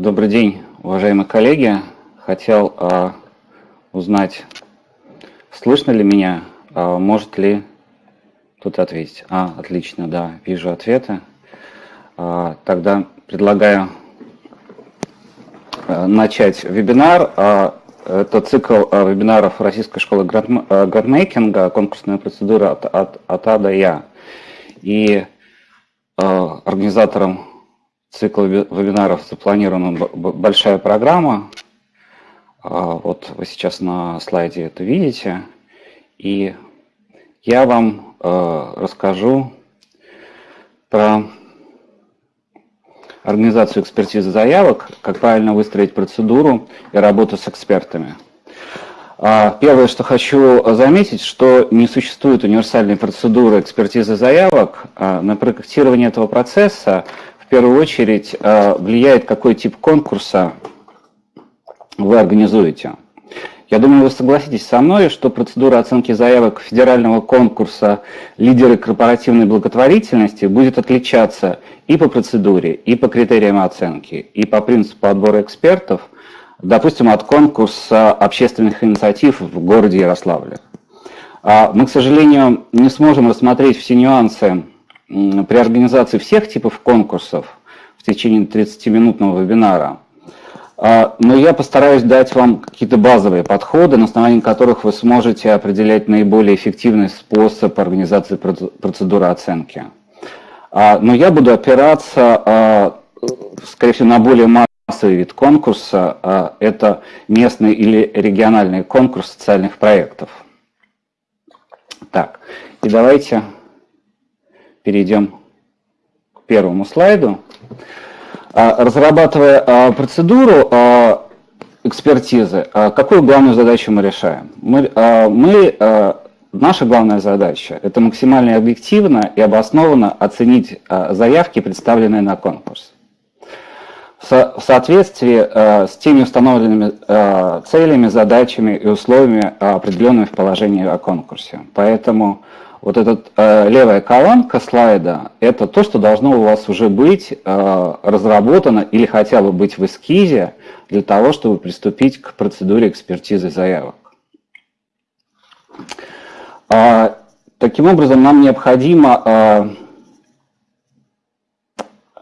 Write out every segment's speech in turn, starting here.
Добрый день, уважаемые коллеги. Хотел э, узнать, слышно ли меня, э, может ли тут ответить. А, отлично, да, вижу ответы. Э, тогда предлагаю э, начать вебинар. Э, это цикл э, вебинаров Российской школы грандмейкинга, конкурсная процедура от, от, от А до Я. И э, организатором цикл вебинаров запланирована большая программа. А, вот вы сейчас на слайде это видите. И я вам э, расскажу про организацию экспертизы заявок, как правильно выстроить процедуру и работу с экспертами. А, первое, что хочу заметить, что не существует универсальной процедуры экспертизы заявок. А, на проектирование этого процесса первую очередь э, влияет, какой тип конкурса вы организуете. Я думаю, вы согласитесь со мной, что процедура оценки заявок федерального конкурса «Лидеры корпоративной благотворительности» будет отличаться и по процедуре, и по критериям оценки, и по принципу отбора экспертов, допустим, от конкурса общественных инициатив в городе Ярославле. А мы, к сожалению, не сможем рассмотреть все нюансы при организации всех типов конкурсов в течение 30-минутного вебинара. А, но я постараюсь дать вам какие-то базовые подходы, на основании которых вы сможете определять наиболее эффективный способ организации процедуры оценки. А, но я буду опираться, а, скорее всего, на более массовый вид конкурса. Это местный или региональный конкурс социальных проектов. Так, и давайте перейдем к первому слайду. А, разрабатывая а, процедуру а, экспертизы, какую главную задачу мы решаем? Мы, мы, наша главная задача – это максимально объективно и обоснованно оценить заявки, представленные на конкурс. В соответствии с теми установленными целями, задачами и условиями, определенными в положении о конкурсе. Поэтому вот эта э, левая колонка слайда, это то, что должно у вас уже быть э, разработано или хотя бы быть в эскизе для того, чтобы приступить к процедуре экспертизы заявок. Э, таким образом, нам необходимо, э,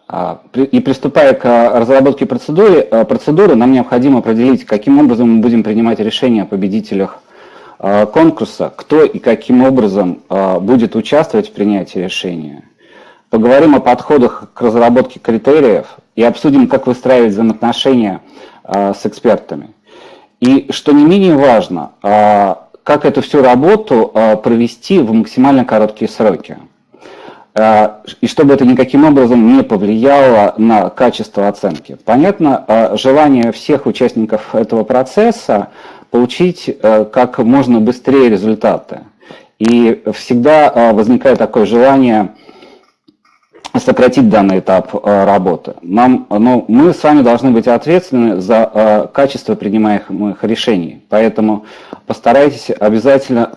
э, и приступая к разработке процедуры, э, процедуры, нам необходимо определить, каким образом мы будем принимать решения о победителях Э, конкурса, кто и каким образом э, будет участвовать в принятии решения. Поговорим о подходах к разработке критериев и обсудим, как выстраивать взаимоотношения э, с экспертами. И, что не менее важно, как эту всю работу провести в максимально короткие сроки. И чтобы это никаким образом не повлияло на качество оценки. Понятно, желание всех участников этого процесса получить э, как можно быстрее результаты. И всегда э, возникает такое желание сократить данный этап э, работы. Нам, ну, мы с вами должны быть ответственны за качество принимаемых решений, поэтому постарайтесь обязательно,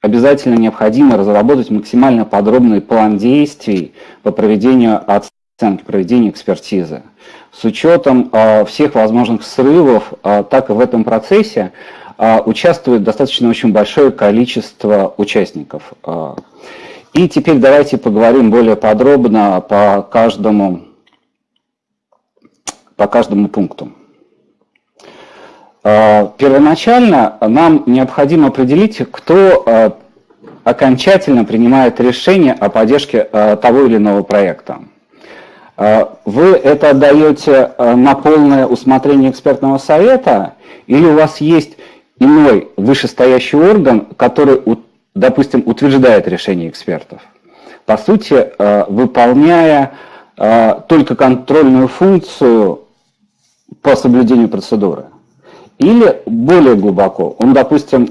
обязательно необходимо разработать максимально подробный план действий по проведению оценки, проведению экспертизы с учетом а, всех возможных срывов, а, так и в этом процессе а, участвует достаточно очень большое количество участников. И теперь давайте поговорим более подробно по каждому, по каждому пункту. Первоначально нам необходимо определить, кто окончательно принимает решение о поддержке того или иного проекта. А, вы это отдаете а, на полное усмотрение экспертного совета или у вас есть иной вышестоящий орган, который, допустим, утверждает решение экспертов? По сути, а, выполняя только контрольную функцию по соблюдению процедуры. Или более глубоко, он, допустим,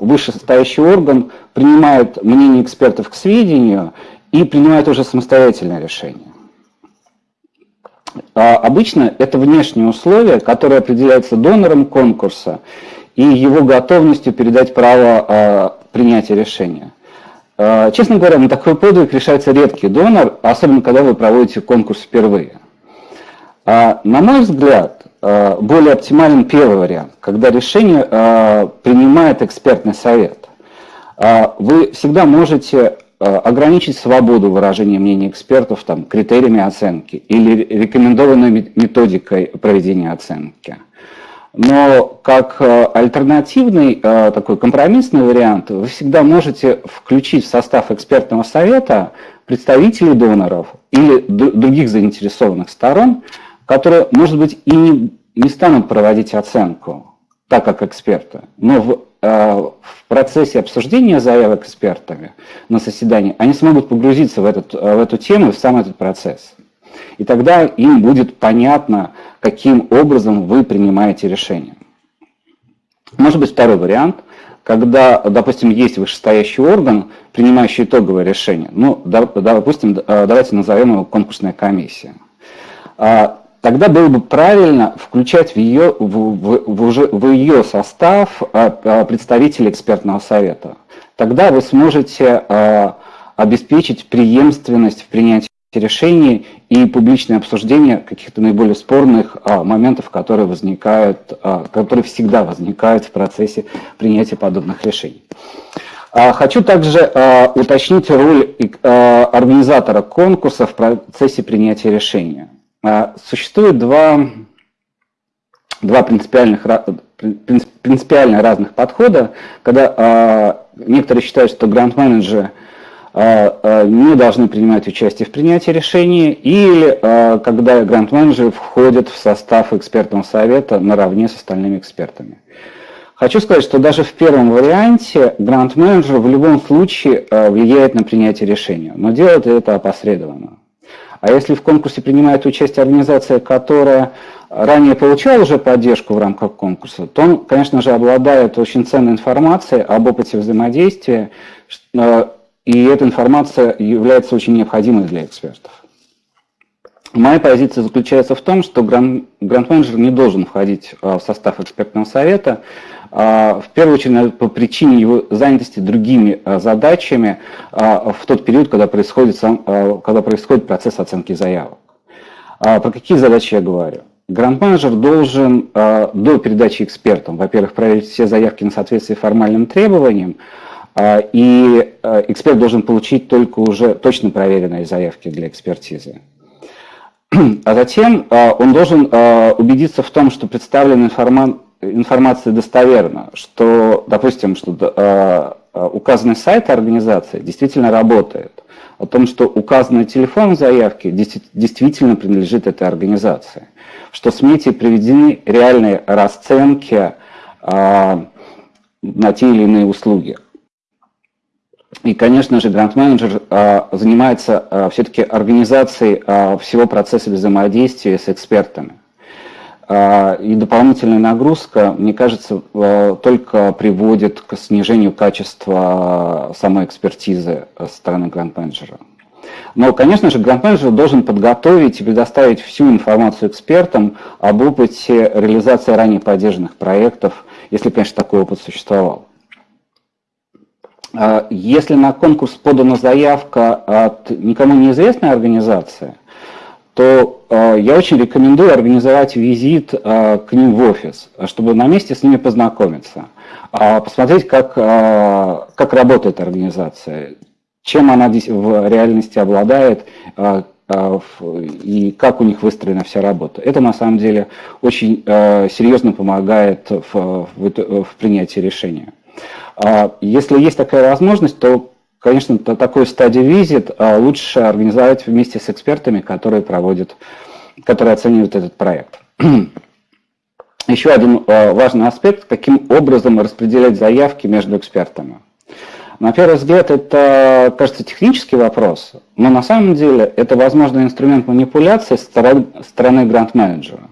вышестоящий орган принимает мнение экспертов к сведению и принимает уже самостоятельное решение. А обычно это внешние условия, которые определяются донором конкурса и его готовностью передать право а, принятия решения. А, честно говоря, на такой подвиг решается редкий донор, особенно когда вы проводите конкурс впервые. На мой взгляд, более оптимален первый вариант, когда решение принимает экспертный совет. Вы всегда можете ограничить свободу выражения мнений экспертов там, критериями оценки или рекомендованной методикой проведения оценки. Но как э, альтернативный э, такой компромиссный вариант вы всегда можете включить в состав экспертного совета представителей доноров или других заинтересованных сторон, которые, может быть, и не, не станут проводить оценку, так как эксперты, но в, э, в процессе обсуждения заявок экспертами на заседании они смогут погрузиться в, этот, в эту тему, в сам этот процесс. И тогда им будет понятно, каким образом вы принимаете решение. Может быть второй вариант, когда, допустим, есть вышестоящий орган, принимающий итоговое решение. Ну, допустим, давайте назовем его конкурсная комиссия. А, тогда было бы правильно включать в ее, в, в, в, уже, в ее состав а, а, представителей экспертного совета. Тогда вы сможете обеспечить преемственность в принятии решений и публичное обсуждение каких-то наиболее спорных а, моментов, которые возникают, а, которые всегда возникают в процессе принятия подобных решений. А, хочу также а, уточнить роль а, организатора конкурса в процессе принятия решения. А, существует два, два принципиальных, принципиально разных подхода, когда а, некоторые считают, что грант-менеджеры – а, не должны принимать участие в принятии решений, или когда грант-менеджеры входят в состав экспертного совета наравне с остальными экспертами. Хочу сказать, что даже в первом варианте грант-менеджер в любом случае влияет на принятие решения, но делает это опосредованно. А если в конкурсе принимает участие организация, которая ранее получала уже поддержку в рамках конкурса, то он, конечно же, обладает очень ценной информацией об опыте взаимодействия, и эта информация является очень необходимой для экспертов. Моя позиция заключается в том, что грант-менеджер не должен входить а, в состав экспертного совета, в первую очередь по причине его занятости другими а, задачами в тот период, когда происходит, сам, когда происходит процесс оценки заявок. Про какие задачи я говорю? Грант-менеджер должен до передачи экспертам, во-первых, проверить все заявки на соответствие формальным требованиям, а, и а, эксперт должен получить только уже точно проверенные заявки для экспертизы. А затем а, он должен убедиться в том, что представленная информация достоверна, что, допустим, что указанный сайт организации действительно работает, о том, что указанный телефон заявки действительно принадлежит этой организации, что в СМИ приведены реальные расценки на те или иные услуги. И, конечно же, грант-менеджер а, занимается а, все-таки организацией а, всего процесса взаимодействия с экспертами. И дополнительная нагрузка, мне кажется, только приводит к снижению качества самой экспертизы со стороны грант-менеджера. Но, конечно же, грант-менеджер должен подготовить и предоставить всю информацию экспертам об опыте реализации ранее поддержанных проектов, если, конечно, такой опыт существовал. А, если на конкурс подана заявка от никому неизвестной организации, то а, я очень рекомендую организовать визит а, к ним в офис, чтобы на месте с ними познакомиться, посмотреть, как, как работает организация, чем она в реальности обладает и как у них выстроена вся работа. Это на самом деле очень серьезно помогает в, в, в принятии решения. А если есть такая возможность, то, конечно, такой стадии визит а, лучше организовать вместе с экспертами, которые проводят, которые оценивают этот проект. Еще один а, важный аспект, каким образом распределять заявки между экспертами. На первый взгляд это, кажется, технический вопрос, но на самом деле это возможный инструмент манипуляции со стороны грант-менеджера.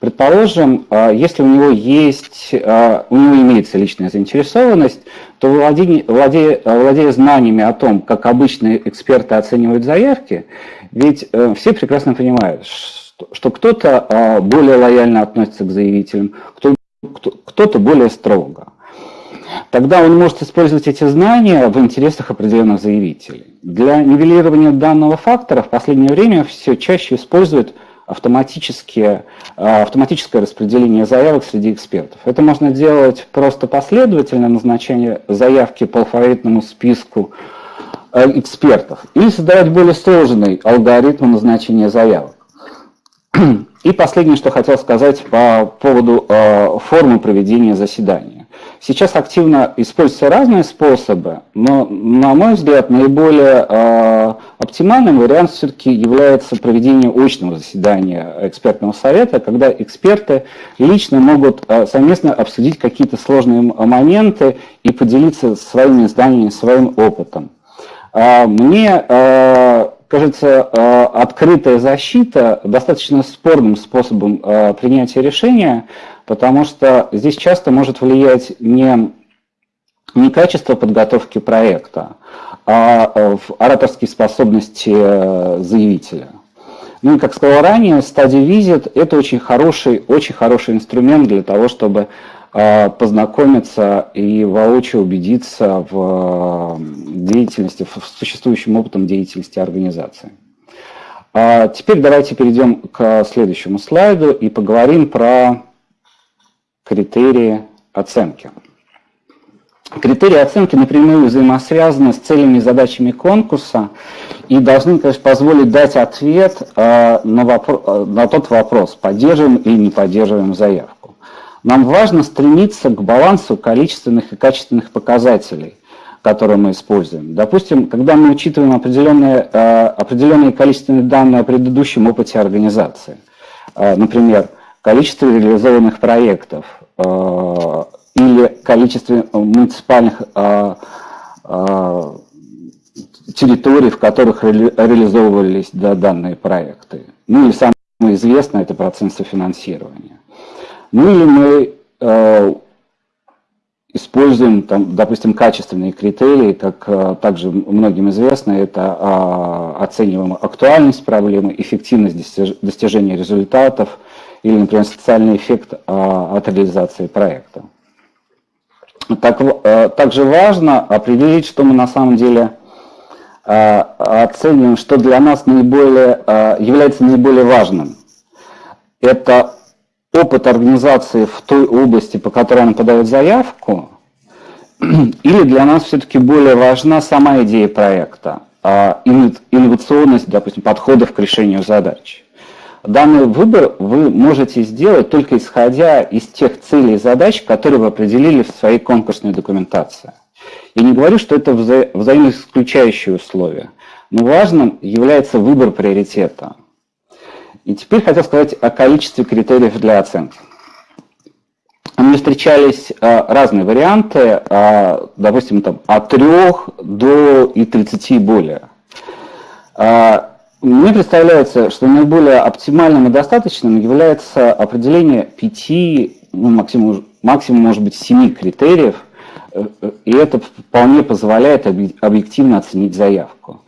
Предположим, а, если у него есть, а, у него имеется личная заинтересованность, то владея, владея, владея знаниями о том, как обычные эксперты оценивают заявки, ведь э, все прекрасно понимают, что кто-то а, более лояльно относится к заявителям, кто-то более строго. Тогда он может использовать эти знания в интересах определенных заявителей. Для нивелирования данного фактора в последнее время все чаще используют автоматические, автоматическое распределение заявок среди экспертов. Это можно делать просто последовательно назначение заявки по алфавитному списку экспертов или создавать более сложный алгоритм назначения заявок. И последнее, что хотел сказать по поводу э, формы проведения заседания. Сейчас активно используются разные способы, но, на мой взгляд, наиболее э, оптимальным вариантом все-таки является проведение очного заседания экспертного совета, когда эксперты лично могут э, совместно обсудить какие-то сложные моменты и поделиться своими знаниями, своим опытом. Э, мне э, кажется, открытая защита достаточно спорным способом принятия решения, потому что здесь часто может влиять не, не качество подготовки проекта, а э, ораторские способности заявителя. Ну и, как сказал ранее, стадия визит – это очень хороший, очень хороший инструмент для того, чтобы познакомиться и воочию убедиться в деятельности, в существующем опытом деятельности организации. А теперь давайте перейдем к следующему слайду и поговорим про критерии оценки. Критерии оценки напрямую взаимосвязаны с целями и задачами конкурса и должны, конечно, позволить дать ответ а, на, вопрос, на тот вопрос, поддерживаем или не поддерживаем заявку. Нам важно стремиться к балансу количественных и качественных показателей – которые мы используем. Допустим, когда мы учитываем определенные, э, определенные количественные данные о предыдущем опыте организации, например, количество реализованных проектов или количество муниципальных территорий, в которых реализовывались данные проекты. Ну или самое известное – это процент софинансирования. Ну или мы используем, там, допустим, качественные критерии, как э, также многим известно, это а, оцениваем актуальность проблемы, эффективность достижения результатов или, например, социальный эффект а, от реализации проекта. Так, э, также важно определить, что мы на самом деле э, оцениваем, что для нас наиболее, является наиболее важным. Это опыт организации в той области, по которой она подает заявку, или для нас все-таки более важна сама идея проекта, а инновационность, допустим, подходов к решению задач. Данный выбор вы можете сделать только исходя из тех целей и задач, которые вы определили в своей конкурсной документации. Я не говорю, что это вза взаимоисключающие условия, но важным является выбор приоритета. И теперь хотел сказать о количестве критериев для оценки. Мне встречались а, разные варианты, а, допустим, там, от 3 до и 30 и более. А, мне представляется, что наиболее оптимальным и достаточным является определение 5, ну, максимум, максимум может быть 7 критериев, э, э, и это вполне позволяет объективно оценить заявку.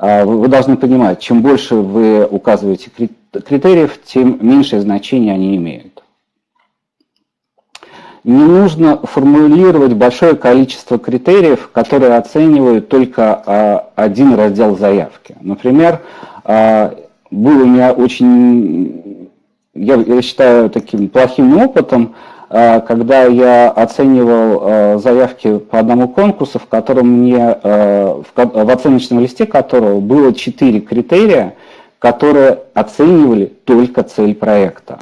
Вы должны понимать, чем больше вы указываете критериев, тем меньшее значение они имеют. Не нужно формулировать большое количество критериев, которые оценивают только а, один раздел заявки. Например, а, был у меня очень, я, считаю, таким плохим опытом, а, когда я оценивал заявки по одному конкурсу, в котором мне в оценочном листе которого было четыре критерия, которые оценивали только цель проекта.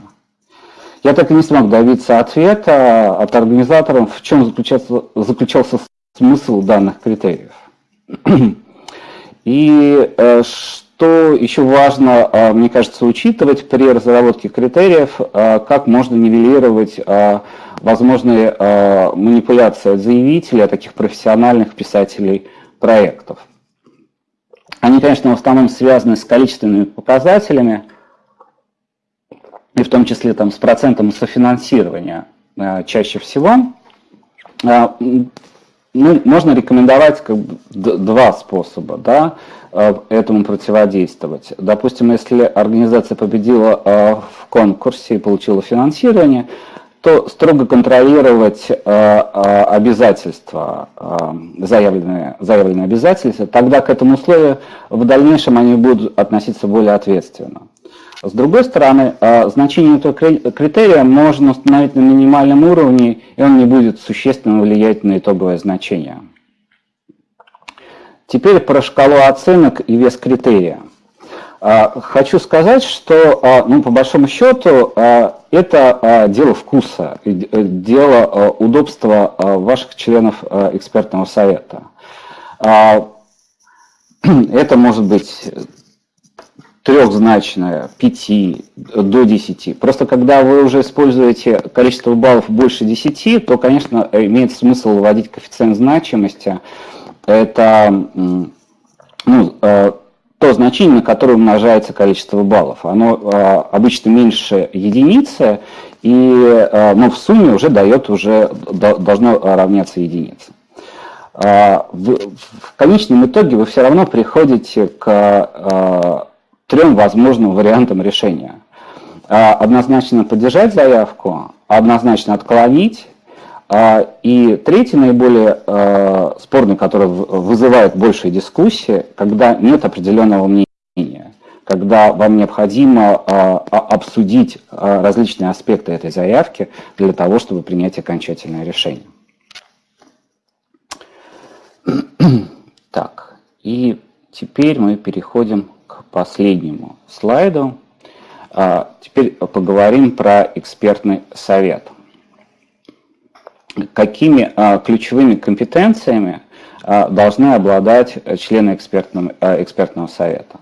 Я так и не смог добиться ответа от организаторов, в чем заключался, заключался смысл данных критериев. И э, что еще важно, э, мне кажется, учитывать при разработке критериев, э, как можно нивелировать возможные манипуляции от заявителей, от таких профессиональных писателей проектов. Они, конечно, в основном связаны с количественными показателями, и в том числе там, с процентом софинансирования чаще всего. Ну, можно рекомендовать как бы, два способа да, этому противодействовать. Допустим, если организация победила в конкурсе и получила финансирование, то строго контролировать э, э, обязательства, э, заявленные, заявленные обязательства, тогда к этому условию в дальнейшем они будут относиться более ответственно. С другой стороны, значение этого критерия можно установить на минимальном уровне, и он не будет существенно влиять на итоговое значение. Теперь про шкалу оценок и вес критерия. Хочу сказать, что, ну, по большому счету, это дело вкуса, дело удобства ваших членов экспертного совета. Это может быть трехзначное, 5 до 10. Просто когда вы уже используете количество баллов больше 10, то, конечно, имеет смысл вводить коэффициент значимости. Это ну, э, то значение, на которое умножается количество баллов. Оно э, обычно меньше единицы, и э, ну, в сумме уже дает, уже должно равняться единице. В, конечном итоге вы все равно приходите к трем возможным вариантам решения. Однозначно поддержать заявку, однозначно отклонить, и третий, наиболее а, спорный, который вызывает большие дискуссии, когда нет определенного мнения, когда вам необходимо обсудить различные аспекты этой заявки для того, чтобы принять окончательное решение. Так, и теперь мы переходим последнему слайду. А, теперь поговорим про экспертный совет. Какими а, ключевыми компетенциями а, должны обладать члены экспертного, экспертного совета?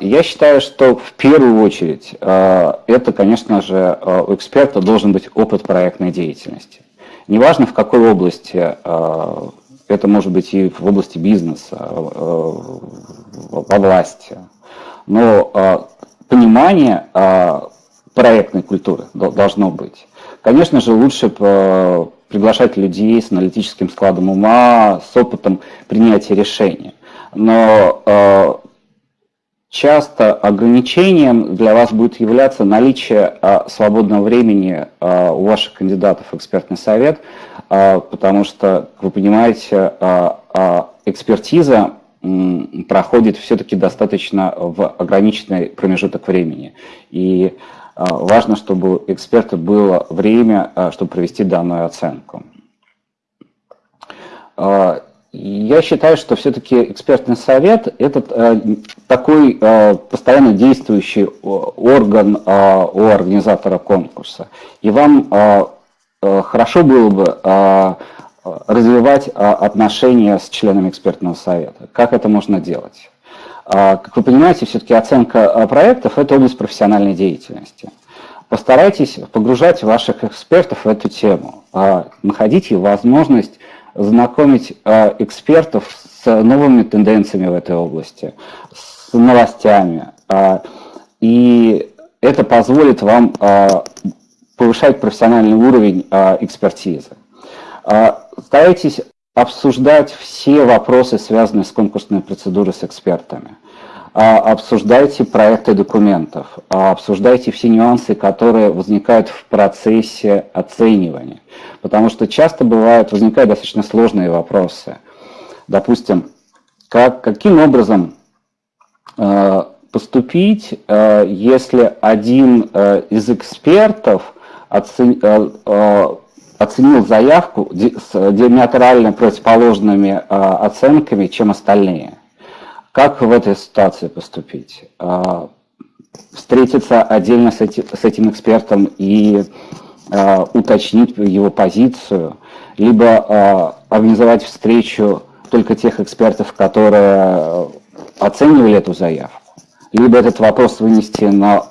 Я считаю, что в первую очередь это, конечно же, у эксперта должен быть опыт проектной деятельности. Неважно, в какой области это может быть и в области бизнеса, э, во власти. Но э, понимание э, проектной культуры должно быть. Конечно же, лучше приглашать людей с аналитическим складом ума, с опытом принятия решения. Но часто ограничением для вас будет являться наличие свободного времени у ваших кандидатов в экспертный совет – потому что, вы понимаете, экспертиза проходит все-таки достаточно в ограниченный промежуток времени. И важно, чтобы у эксперта было время, чтобы провести данную оценку. Я считаю, что все-таки экспертный совет – это такой постоянно действующий орган у организатора конкурса. И вам хорошо было бы развивать отношения с членами экспертного совета. Как это можно делать? Как вы понимаете, все-таки оценка проектов – это область профессиональной деятельности. Постарайтесь погружать ваших экспертов в эту тему. Находите возможность знакомить экспертов с новыми тенденциями в этой области, с новостями. И это позволит вам повышать профессиональный уровень а, экспертизы. А, старайтесь обсуждать все вопросы, связанные с конкурсной процедурой с экспертами. А, обсуждайте проекты документов, а, обсуждайте все нюансы, которые возникают в процессе оценивания. Потому что часто бывают, возникают достаточно сложные вопросы. Допустим, как, каким образом а, поступить, если один из экспертов Э, э, оценил заявку с диаметрально противоположными э, оценками, чем остальные. Как в этой ситуации поступить? Встретиться отдельно с с этим экспертом и уточнить его позицию, либо организовать встречу только тех экспертов, которые оценивали эту заявку, либо этот вопрос вынести на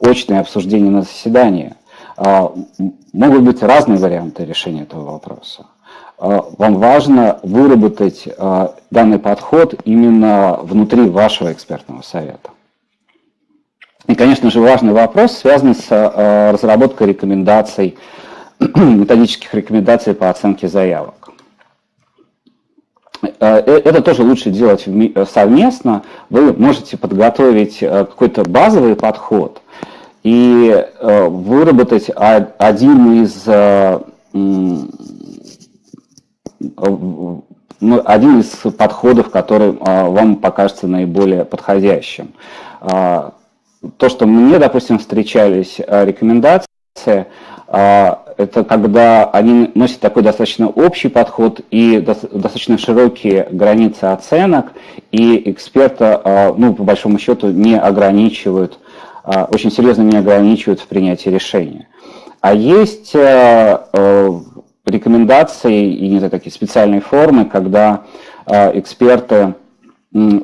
очное обсуждение на заседании. А, могут быть разные варианты решения этого вопроса. А, вам важно выработать а, данный подход именно внутри вашего экспертного совета. И, конечно же, важный вопрос, связанный с разработкой рекомендаций, методических рекомендаций по оценке заявок. Э, это тоже лучше делать совместно. Вы можете подготовить э, какой-то базовый подход, и э, выработать один из э, ну, один из подходов, который вам покажется наиболее подходящим. То, что мне, допустим, встречались рекомендации, это когда они носят такой достаточно общий подход и достаточно широкие границы оценок, и эксперта, ну, по большому счету, не ограничивают, очень серьезно не ограничивают в принятии решения. А есть рекомендации и не знаю, такие специальные формы, когда эксперты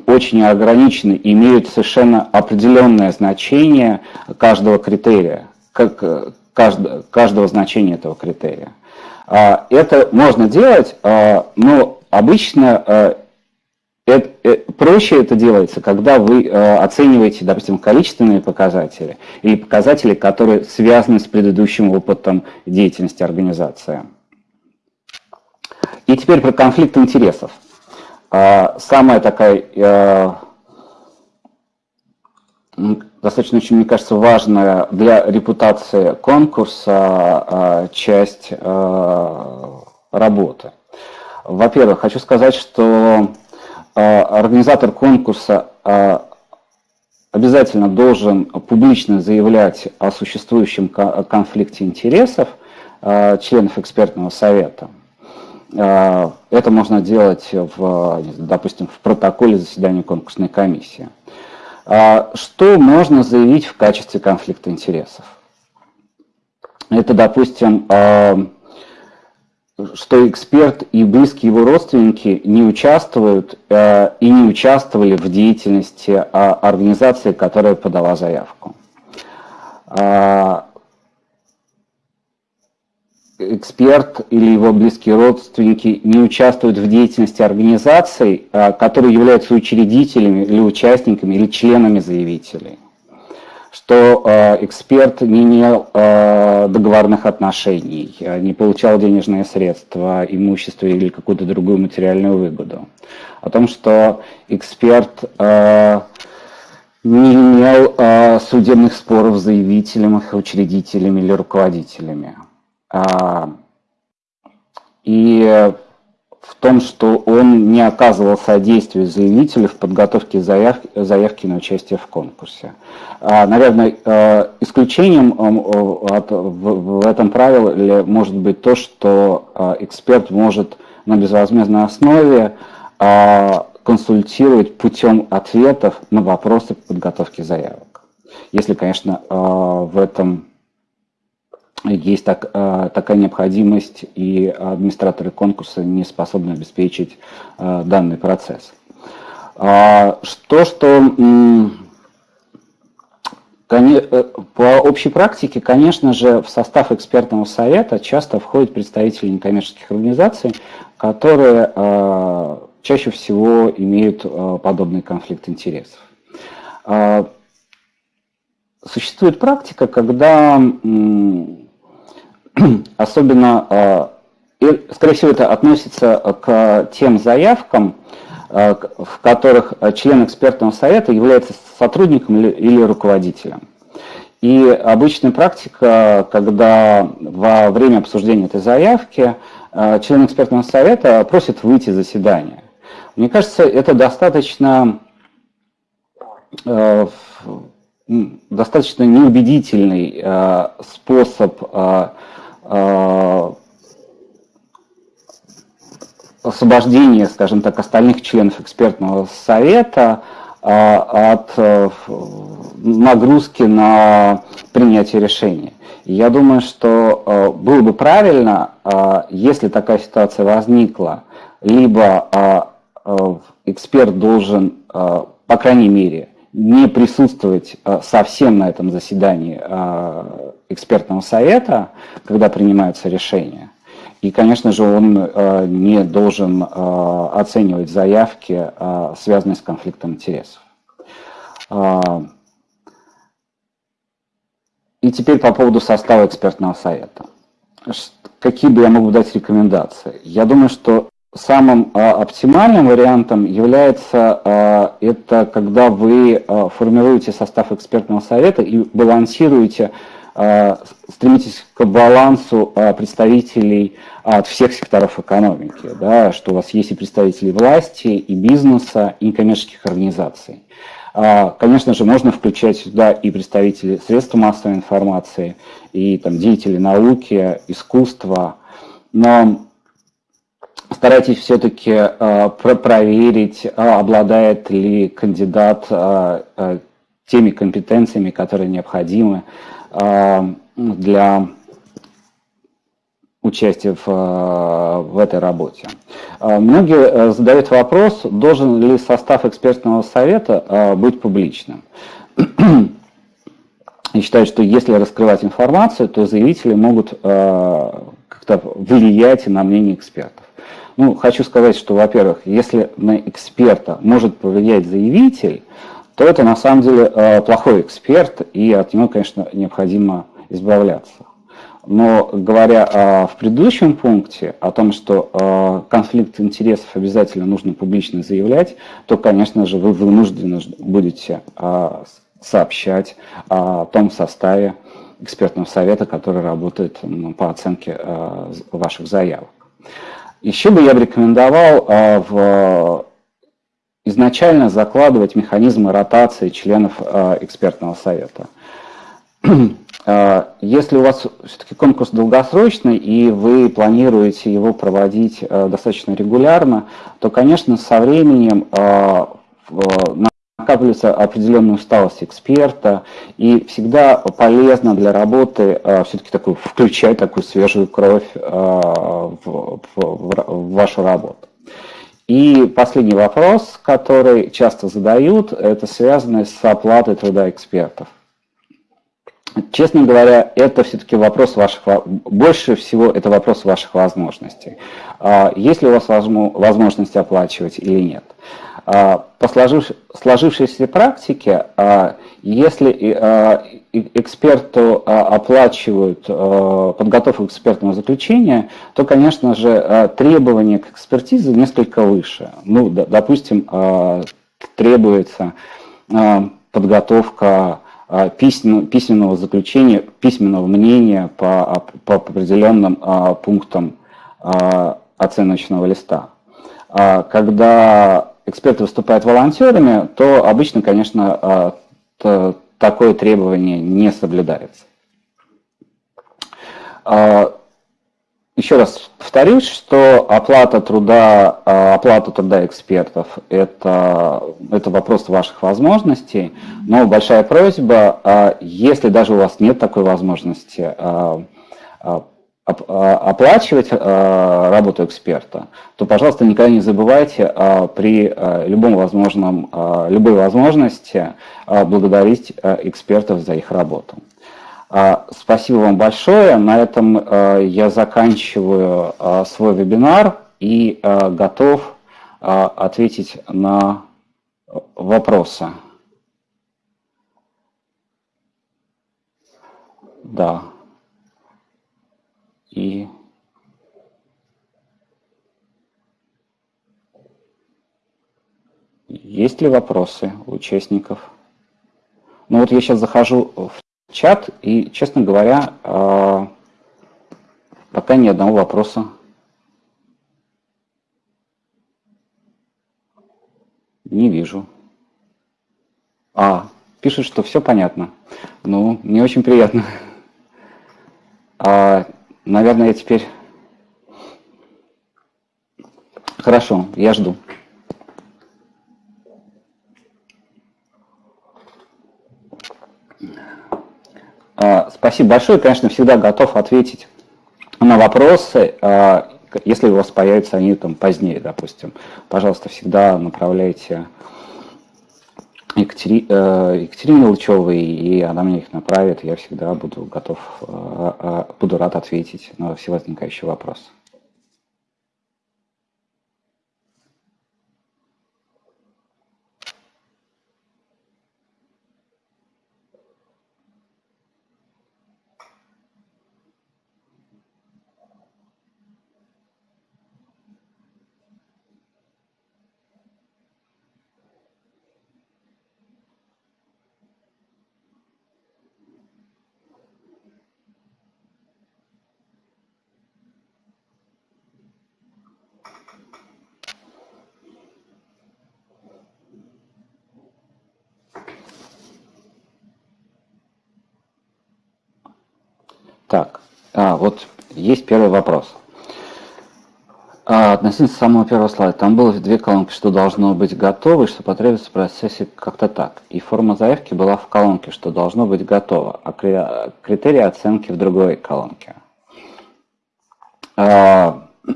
очень ограничены, имеют совершенно определенное значение каждого критерия, как, каждого, каждого значения этого критерия. А, это можно делать, а, но обычно это, э, проще это делается, когда вы оцениваете, допустим, количественные показатели или показатели, которые связаны с предыдущим опытом деятельности организации. И теперь про конфликт интересов. Самая такая достаточно очень, мне кажется, важная для репутации конкурса а, часть а, работы. Во-первых, хочу сказать, что организатор конкурса обязательно должен публично заявлять о существующем конфликте интересов членов экспертного совета. Это можно делать, в, допустим, в протоколе заседания конкурсной комиссии. А что можно заявить в качестве конфликта интересов? Это, допустим, а, что эксперт и близкие его родственники не участвуют а, и не участвовали в деятельности организации, которая подала заявку эксперт или его близкие родственники не участвуют в деятельности организаций, а, которые являются учредителями или участниками или членами заявителей. Что а, эксперт не имел а, договорных отношений, не получал денежные средства, имущество или какую-то другую материальную выгоду. О том, что эксперт не имел судебных споров с заявителем, учредителями или руководителями а, и в том, что он не оказывал содействия заявителю в подготовке заявки, заявки на участие в конкурсе. А, наверное, а, исключением от, в, в этом правиле может быть то, что эксперт может на безвозмездной основе консультировать путем ответов на вопросы подготовки заявок. Если, конечно, в этом есть так, э, такая необходимость, и администраторы конкурса не способны обеспечить э, данный процесс. А, что, что э, по общей практике, конечно же, в состав экспертного совета часто входят представители некоммерческих организаций, которые чаще всего имеют подобный конфликт интересов. А, существует практика, когда особенно, и, скорее всего, это относится к тем заявкам, э, в которых член экспертного совета является сотрудником или руководителем. И обычная практика, когда во время обсуждения этой заявки член экспертного совета просит выйти из заседания. Мне кажется, это достаточно, достаточно неубедительный способ Э, освобождение, скажем так, остальных членов экспертного совета э, от э, нагрузки на принятие решения. я думаю, что было бы правильно, если такая ситуация возникла, либо эксперт должен, по крайней мере, не присутствовать совсем на этом заседании экспертного совета, когда принимаются решения. И, конечно же, он э, не должен э, оценивать заявки, э, связанные с конфликтом интересов. И теперь по поводу состава экспертного совета. Какие бы я мог дать рекомендации? Я думаю, что самым оптимальным вариантом является это, когда вы формируете состав экспертного совета и балансируете Э, стремитесь к балансу э, представителей от всех секторов экономики, да, что у вас есть и представители власти, и бизнеса, и некоммерческих организаций. Конечно же, можно включать сюда и представителей средств массовой информации, и там, деятелей науки, искусства, но старайтесь все-таки э, проверить, э, обладает ли кандидат э, теми компетенциями, которые необходимы для участия в, в этой работе. Многие задают вопрос, должен ли состав экспертного совета быть публичным. И считают, что если раскрывать информацию, то заявители могут как-то влиять на мнение экспертов. Ну, хочу сказать, что, во-первых, если на эксперта может повлиять заявитель, то это на самом деле э, плохой эксперт, и от него, конечно, необходимо избавляться. Но говоря э, в предыдущем пункте о том, что э, конфликт интересов обязательно нужно публично заявлять, то, конечно же, вы вынуждены будете сообщать о том составе экспертного совета, который работает ну, по оценке ваших заявок. Еще бы я рекомендовал а, в, изначально закладывать механизмы ротации членов а, экспертного совета. А, если у вас все-таки конкурс долгосрочный и вы планируете его проводить достаточно регулярно, то, конечно, со временем накапливается определенная усталость эксперта, и всегда полезно для работы э, все-таки такую, включать такую свежую кровь э, в, в, в вашу работу. И последний вопрос, который часто задают, это связанный с оплатой труда экспертов. Честно говоря, это все-таки вопрос ваших, больше всего это вопрос ваших возможностей. А есть ли у вас возможность оплачивать или нет? А, по сложившейся практике, а, если а, эксперту оплачивают подготовку экспертного заключения, то, конечно же, требования к экспертизе несколько выше. Ну, допустим, требуется подготовка письменного заключения, письменного мнения по, по определенным пунктам оценочного листа. Когда эксперты выступают волонтерами, то обычно, конечно, а, такое требование не соблюдается. А, еще раз повторюсь, что оплата труда, а, оплата труда экспертов это, это вопрос ваших возможностей, но большая просьба, если даже у вас нет такой возможности, оплачивать а, работу эксперта, то, пожалуйста, никогда не забывайте а, при любом возможном, любой возможности благодарить экспертов за их работу. Спасибо вам большое. На этом я заканчиваю свой вебинар и готов ответить на вопросы. Да и есть ли вопросы у участников? Ну вот я сейчас захожу в чат и, честно говоря, а, пока ни одного вопроса. Не вижу. А, пишут, что все понятно. Ну, мне очень приятно. А, Наверное, я теперь... Хорошо, я жду. Спасибо большое. Конечно, всегда готов ответить на вопросы, а, если у вас появятся они там позднее, допустим. Пожалуйста, всегда направляйте Екатери... Э, Екатерине Лучевой, и она мне их направит. Я всегда буду готов, э, буду рад ответить на все возникающие вопросы. Вот есть первый вопрос. А, относительно самого первого слайда, там было две колонки, что должно быть готово и что потребуется в процессе как-то так. И форма заявки была в колонке, что должно быть готово, а критерии оценки в другой колонке. А,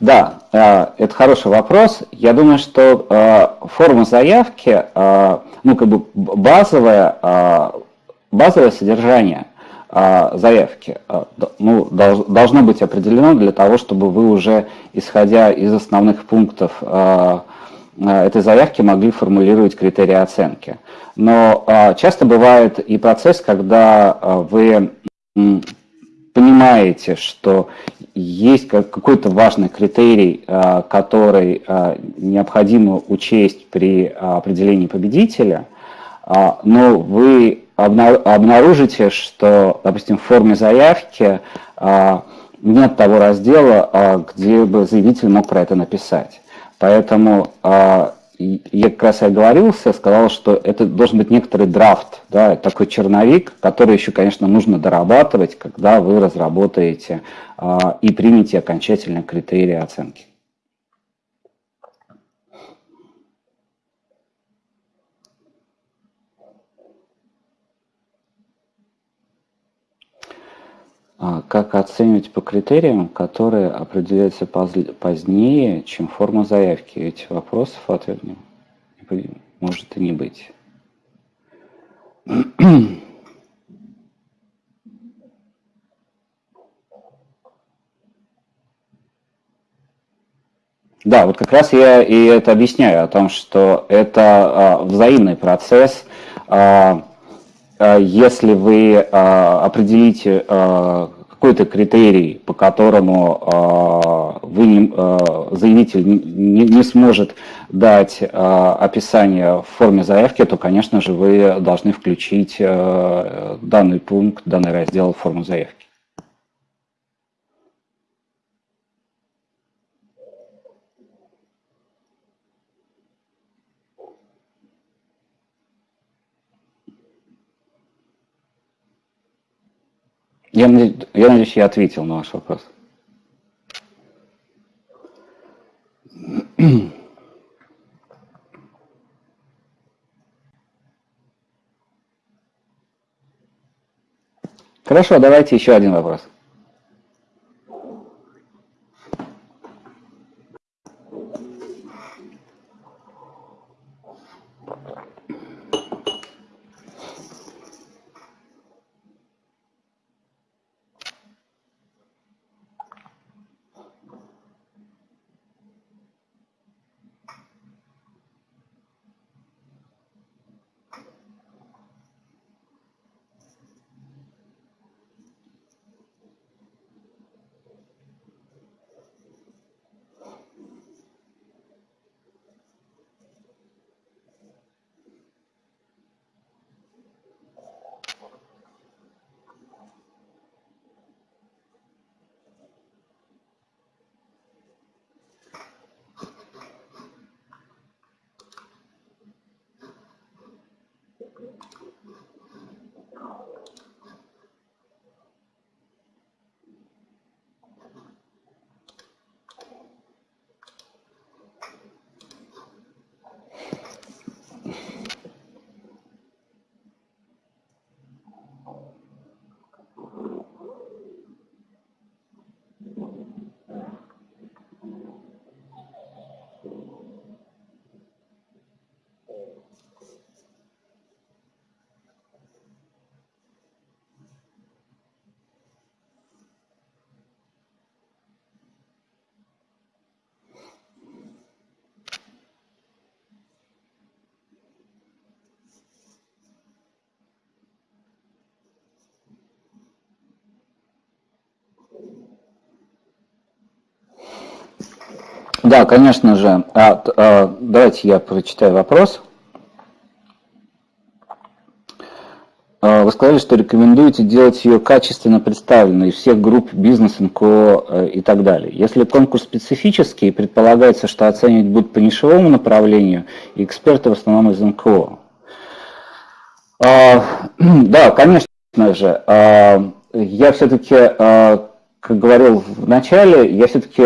да, а, это хороший вопрос. Я думаю, что а, форма заявки, а, ну как бы базовое, базовое содержание – заявки а, ну, должно быть определено для того, чтобы вы уже, исходя из основных пунктов а, этой заявки, могли формулировать критерии оценки. Но часто бывает и процесс, когда вы понимаете, что есть какой-то важный критерий, который необходимо учесть при определении победителя, но вы обнаружите, что, допустим, в форме заявки а, нет того раздела, а, где бы заявитель мог про это написать. Поэтому а, я как раз и оговорился, сказал, что это должен быть некоторый драфт, да, такой черновик, который еще, конечно, нужно дорабатывать, когда вы разработаете и примете окончательные критерии оценки. Как оценивать по критериям, которые определяются позднее, чем форма заявки? Этих вопросов ответ может и не быть. Да, вот как раз я и это объясняю, о том, что это а, взаимный процесс. А, а, если вы а, определите а, какой-то критерий, по которому вы, заявитель не, не сможет дать описание в форме заявки, то, конечно же, вы должны включить данный пункт, данный раздел в форму заявки. Я, я надеюсь, я ответил на ваш вопрос. Хорошо, давайте еще один вопрос. Да, конечно же. А, а, давайте я прочитаю вопрос. А, вы сказали, что рекомендуете делать ее качественно представленной всех групп бизнес, НКО э, и так далее. Если конкурс специфический, предполагается, что оценивать будут по нишевому направлению, и эксперты в основном из НКО. А, да, конечно же. А, я все-таки, как говорил в начале, я все-таки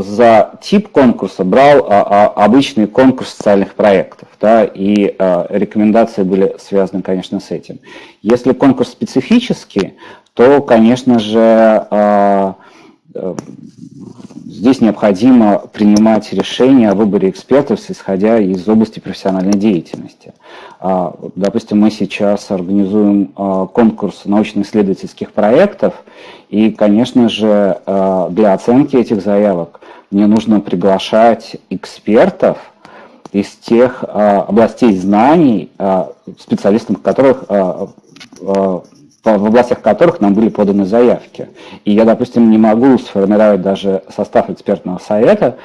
за тип конкурса брал обычный конкурс социальных проектов, да, и рекомендации были связаны, конечно, с этим. Если конкурс специфический, то, конечно же, здесь необходимо принимать решения о выборе экспертов, исходя из области профессиональной деятельности. А, допустим, мы сейчас организуем а, конкурс научно-исследовательских проектов, и, конечно же, а, для оценки этих заявок мне нужно приглашать экспертов из тех областей знаний, специалистам которых в областях которых нам были поданы заявки. И я, допустим, не могу сформировать даже состав экспертного совета,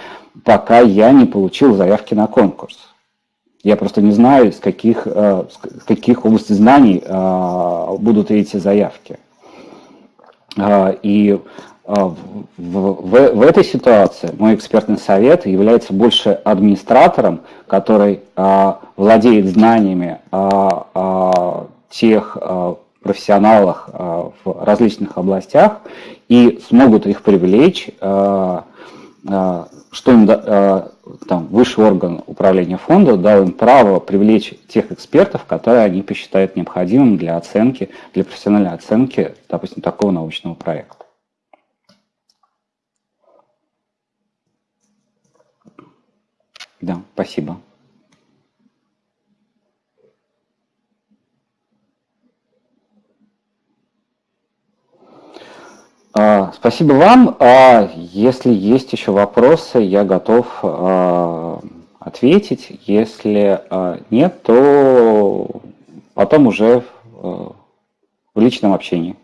пока я не получил заявки на конкурс. Я просто не знаю, с каких, э, с каких областей знаний э, будут эти заявки. Э, и в, в, в этой ситуации мой экспертный совет является больше администратором, который владеет знаниями тех профессионалах э, в различных областях и смогут их привлечь, э, э, что им там, высший орган управления фонда дал им право привлечь тех экспертов, которые они посчитают необходимым для оценки, для профессиональной оценки, допустим, такого научного проекта. Да, спасибо. Спасибо вам. А, если есть еще вопросы, я готов а, ответить. Если нет, то потом уже в личном общении.